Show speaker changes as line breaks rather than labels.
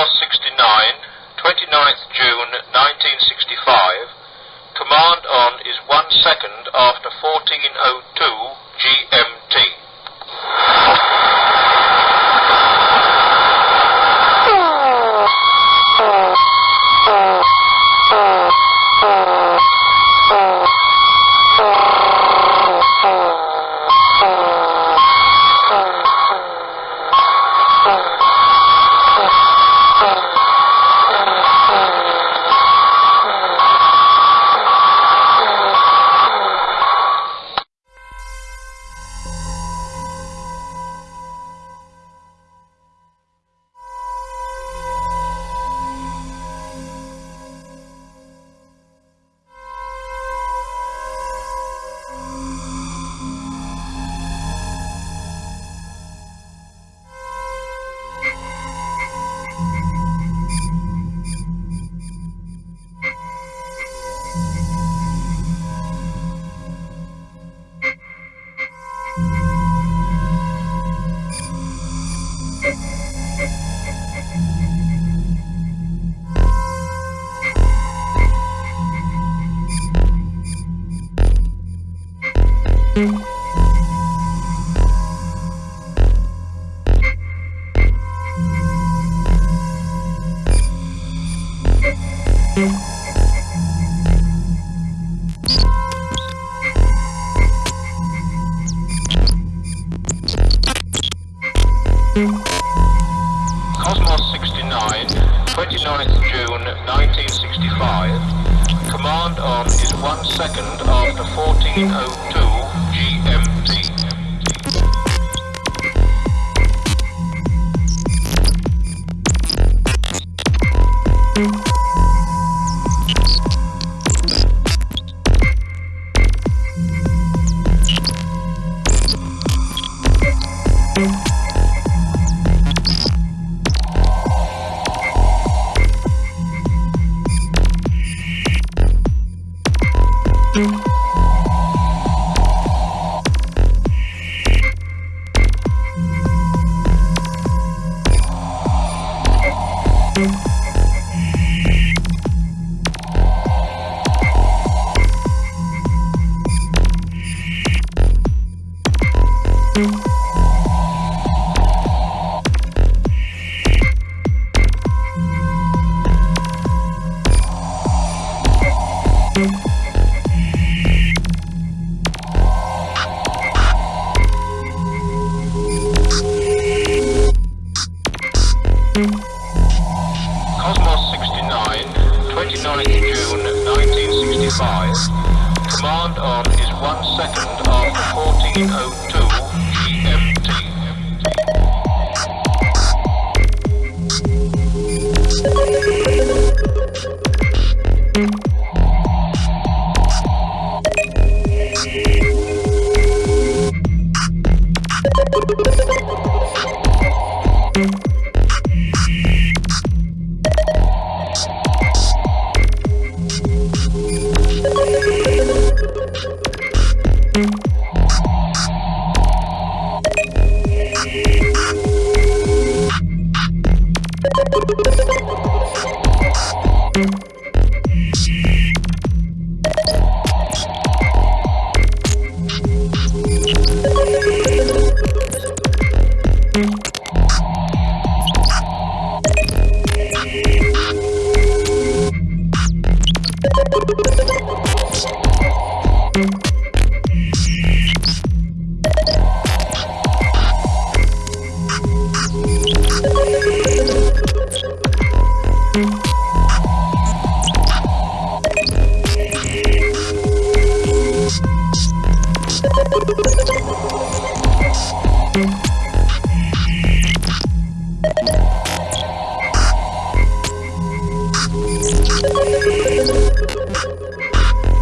Cosmos 69, 29th June 1965. Command on is one second after 1402 GMT. Cosmos 69, 29th June 1965. Command on is one second after 1402 GMT. Cosmos 1965. Command on is one second after 1402 GMT. Cosmos 69, 29th June